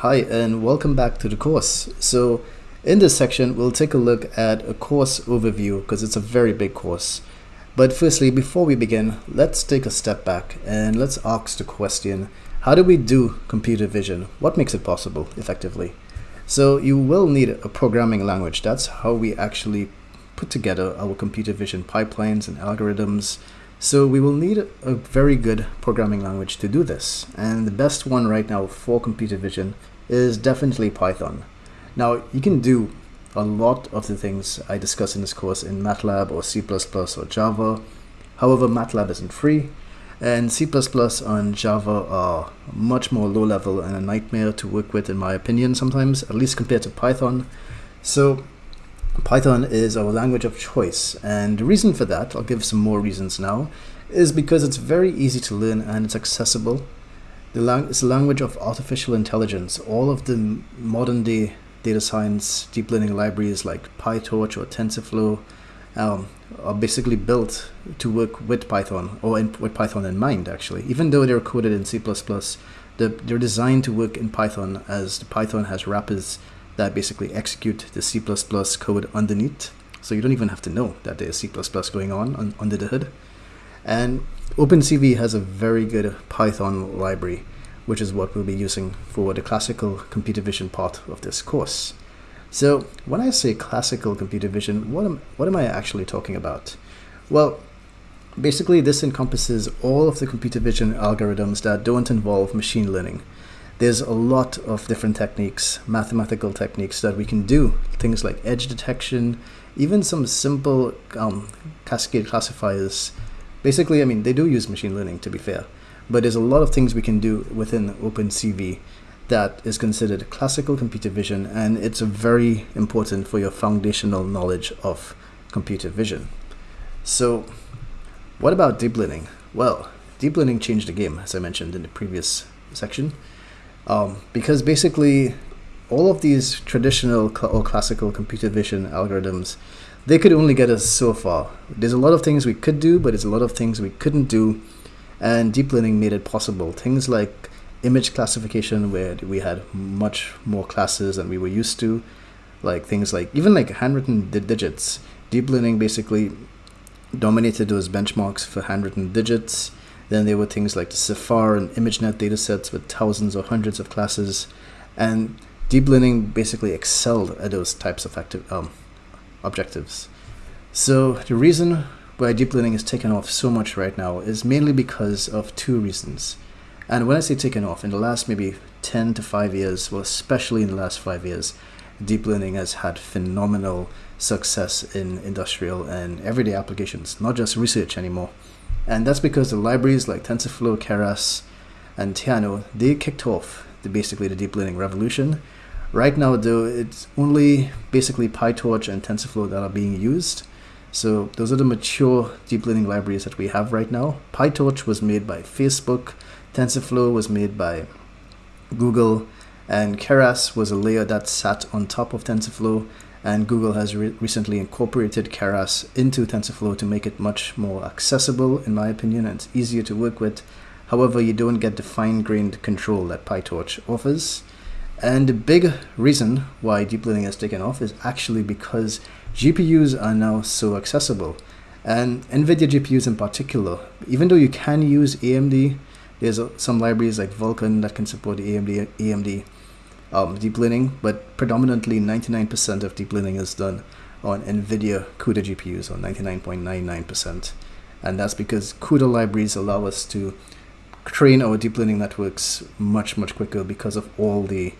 Hi and welcome back to the course. So in this section we'll take a look at a course overview because it's a very big course. But firstly before we begin let's take a step back and let's ask the question how do we do computer vision? What makes it possible effectively? So you will need a programming language. That's how we actually put together our computer vision pipelines and algorithms so we will need a very good programming language to do this. And the best one right now for computer vision is definitely Python. Now you can do a lot of the things I discuss in this course in MATLAB or C++ or Java. However, MATLAB isn't free and C++ and Java are much more low level and a nightmare to work with in my opinion sometimes, at least compared to Python. So Python is our language of choice and the reason for that, I'll give some more reasons now, is because it's very easy to learn and it's accessible. The lang it's a language of artificial intelligence. All of the modern day data science deep learning libraries like PyTorch or TensorFlow um, are basically built to work with Python or in, with Python in mind actually. Even though they're coded in C++, the, they're designed to work in Python as the Python has wrappers that basically execute the C++ code underneath. So you don't even have to know that there's C++ going on, on under the hood. And OpenCV has a very good Python library, which is what we'll be using for the classical computer vision part of this course. So when I say classical computer vision, what am, what am I actually talking about? Well, basically this encompasses all of the computer vision algorithms that don't involve machine learning there's a lot of different techniques, mathematical techniques that we can do. Things like edge detection, even some simple um, cascade classifiers. Basically, I mean, they do use machine learning to be fair, but there's a lot of things we can do within OpenCV that is considered classical computer vision and it's very important for your foundational knowledge of computer vision. So what about deep learning? Well, deep learning changed the game, as I mentioned in the previous section. Um, because basically all of these traditional cl or classical computer vision algorithms, they could only get us so far. There's a lot of things we could do, but there's a lot of things we couldn't do. And deep learning made it possible. Things like image classification, where we had much more classes than we were used to. Like things like, even like handwritten digits. Deep learning basically dominated those benchmarks for handwritten digits. Then there were things like the CIFAR and ImageNet datasets with thousands or hundreds of classes. And deep learning basically excelled at those types of active, um, objectives. So the reason why deep learning is taken off so much right now is mainly because of two reasons. And when I say taken off, in the last maybe 10 to 5 years, well, especially in the last 5 years, deep learning has had phenomenal success in industrial and everyday applications, not just research anymore. And that's because the libraries like TensorFlow, Keras, and Theano, they kicked off the, basically the deep learning revolution. Right now, though, it's only basically PyTorch and TensorFlow that are being used. So those are the mature deep learning libraries that we have right now. PyTorch was made by Facebook, TensorFlow was made by Google, and Keras was a layer that sat on top of TensorFlow and Google has re recently incorporated Keras into TensorFlow to make it much more accessible in my opinion and easier to work with. However, you don't get the fine-grained control that PyTorch offers. And the big reason why deep learning has taken off is actually because GPUs are now so accessible. And NVIDIA GPUs in particular, even though you can use AMD, there's some libraries like Vulkan that can support AMD, AMD um, deep learning, but predominantly 99% of deep learning is done on NVIDIA CUDA GPUs, or 99.99%. And that's because CUDA libraries allow us to train our deep learning networks much, much quicker because of all the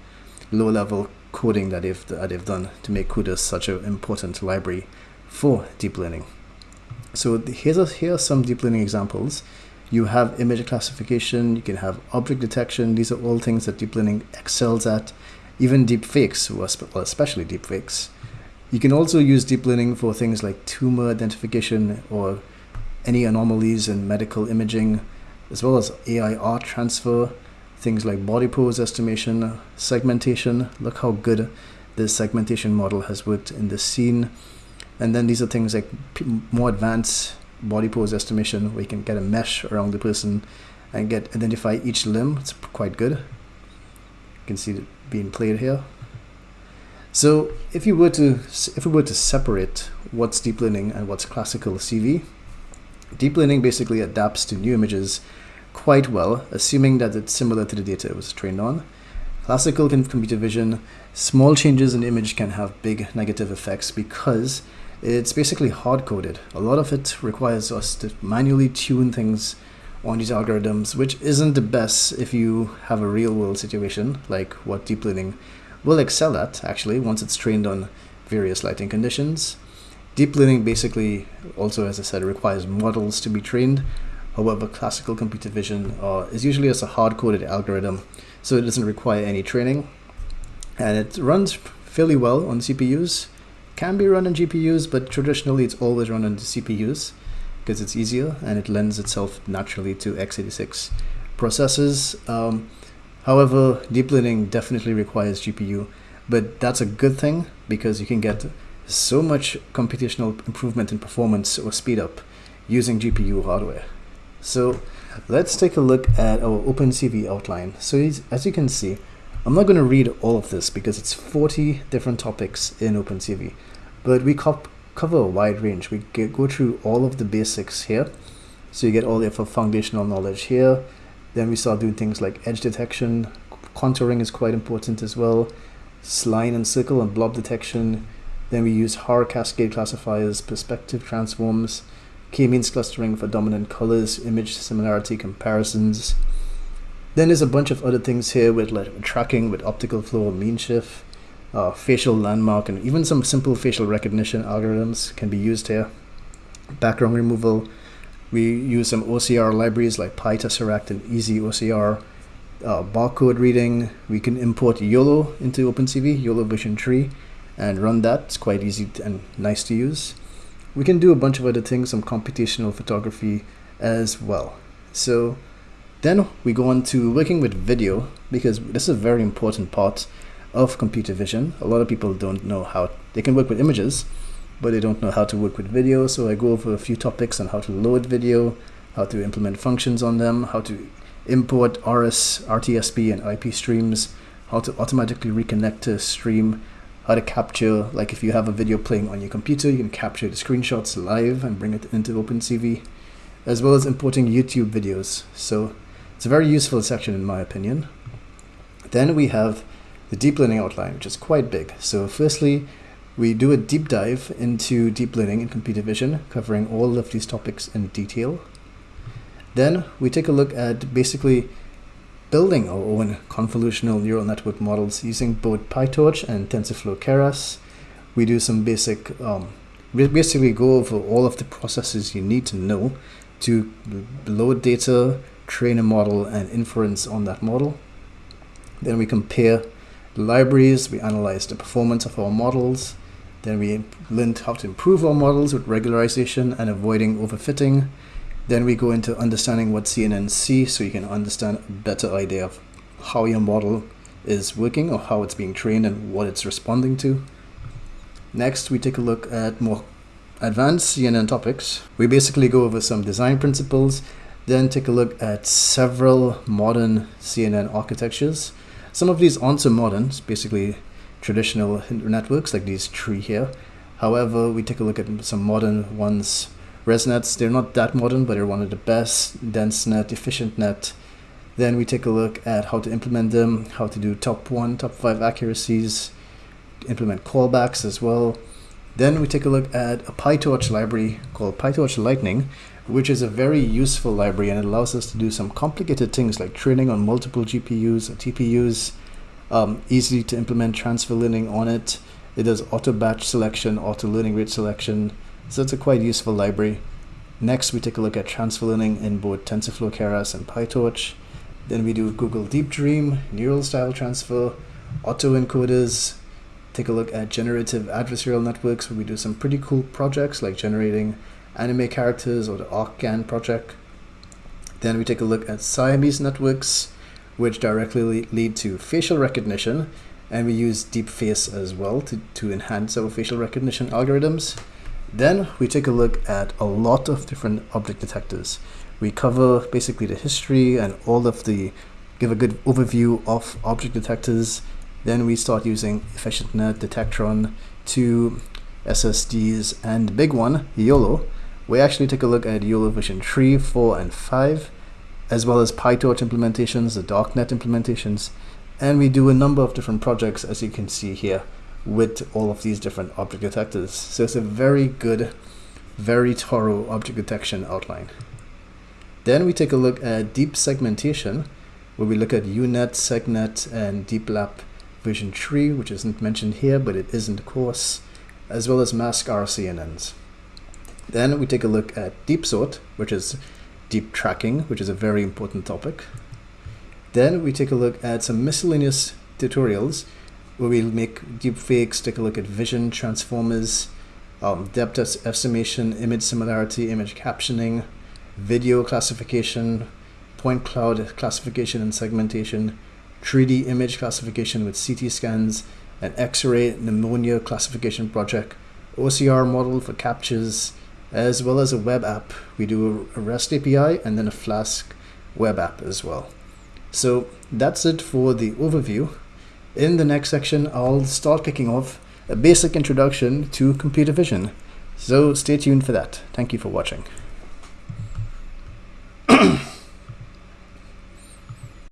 low-level coding that they've, that they've done to make CUDA such an important library for deep learning. So here's a, here are some deep learning examples you have image classification, you can have object detection. These are all things that deep learning excels at. Even deep fakes, well, especially deep fakes. You can also use deep learning for things like tumor identification or any anomalies in medical imaging, as well as AI art transfer, things like body pose estimation, segmentation. Look how good this segmentation model has worked in this scene. And then these are things like more advanced body pose estimation where you can get a mesh around the person and get identify each limb. It's quite good. You can see it being played here. So if you were to if we were to separate what's deep learning and what's classical CV, deep learning basically adapts to new images quite well, assuming that it's similar to the data it was trained on. Classical computer vision, small changes in image can have big negative effects because it's basically hard-coded. A lot of it requires us to manually tune things on these algorithms, which isn't the best if you have a real-world situation like what deep learning will excel at actually once it's trained on various lighting conditions. Deep learning basically also, as I said, requires models to be trained. However, classical computer vision uh, is usually just a hard-coded algorithm, so it doesn't require any training. And it runs fairly well on CPUs. Can be run on GPUs, but traditionally it's always run on the CPUs because it's easier and it lends itself naturally to x86 processors. Um, However, deep learning definitely requires GPU, but that's a good thing because you can get so much computational improvement in performance or speed up using GPU hardware. So let's take a look at our OpenCV outline. So as you can see, I'm not going to read all of this because it's 40 different topics in OpenCV, but we cover a wide range. We get, go through all of the basics here. So you get all the foundational knowledge here, then we start doing things like edge detection. Contouring is quite important as well. Line and circle and blob detection. Then we use Haar cascade classifiers, perspective transforms, k-means clustering for dominant colors, image similarity comparisons. Then there's a bunch of other things here with like tracking with optical flow mean shift, uh, facial landmark, and even some simple facial recognition algorithms can be used here. Background removal, we use some OCR libraries like PyTesseract and Easy OCR. Uh, barcode reading, we can import YOLO into OpenCV, YOLO version three, and run that. It's quite easy and nice to use. We can do a bunch of other things, some computational photography as well. So then we go on to working with video because this is a very important part of computer vision. A lot of people don't know how they can work with images, but they don't know how to work with video. So I go over a few topics on how to load video, how to implement functions on them, how to import RS, RTSP, and IP streams, how to automatically reconnect to a stream, how to capture, like if you have a video playing on your computer, you can capture the screenshots live and bring it into OpenCV, as well as importing YouTube videos. So it's a very useful section in my opinion. Then we have the deep learning outline, which is quite big. So firstly, we do a deep dive into deep learning and computer vision, covering all of these topics in detail. Then we take a look at basically building our own convolutional neural network models using both PyTorch and TensorFlow Keras. We do some basic, um, we basically go over all of the processes you need to know to load data, train a model, and inference on that model. Then we compare the libraries, we analyze the performance of our models, then we learned how to improve our models with regularization and avoiding overfitting. Then we go into understanding what see so you can understand a better idea of how your model is working or how it's being trained and what it's responding to. Next, we take a look at more advanced CNN topics. We basically go over some design principles, then take a look at several modern CNN architectures. Some of these aren't so modern, it's basically traditional networks like these three here. However, we take a look at some modern ones. ResNets, they're not that modern, but they're one of the best. DenseNet, EfficientNet. Then we take a look at how to implement them, how to do top one, top five accuracies, implement callbacks as well. Then we take a look at a PyTorch library called PyTorch Lightning, which is a very useful library and it allows us to do some complicated things like training on multiple GPUs or TPUs, um, easy to implement transfer learning on it. It does auto batch selection, auto learning rate selection. So it's a quite useful library. Next, we take a look at transfer learning in both TensorFlow Keras and PyTorch. Then we do Google Deep Dream, neural style transfer, autoencoders, take a look at generative adversarial networks where we do some pretty cool projects like generating anime characters or the ArcGAN project. Then we take a look at Siamese networks, which directly lead to facial recognition. And we use deep face as well to, to enhance our facial recognition algorithms. Then we take a look at a lot of different object detectors. We cover basically the history and all of the give a good overview of object detectors. Then we start using EfficientDet, Detectron, two SSDs, and big one, YOLO. We actually take a look at YOLO version 3, 4, and 5, as well as PyTorch implementations, the darknet implementations, and we do a number of different projects as you can see here with all of these different object detectors. So it's a very good, very thorough object detection outline. Then we take a look at deep segmentation, where we look at UNet, SegNet, and DeepLab version 3, which isn't mentioned here, but it is in the course, as well as mask RCNNs. Then we take a look at deep sort, which is deep tracking, which is a very important topic. Then we take a look at some miscellaneous tutorials where we'll make deep fakes, take a look at vision transformers, um, depth estimation, image similarity, image captioning, video classification, point cloud classification and segmentation, 3D image classification with CT scans, an X-ray pneumonia classification project, OCR model for captchas, as well as a web app. We do a REST API and then a Flask web app as well. So that's it for the overview. In the next section, I'll start kicking off a basic introduction to computer vision. So stay tuned for that. Thank you for watching.